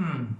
Hmm.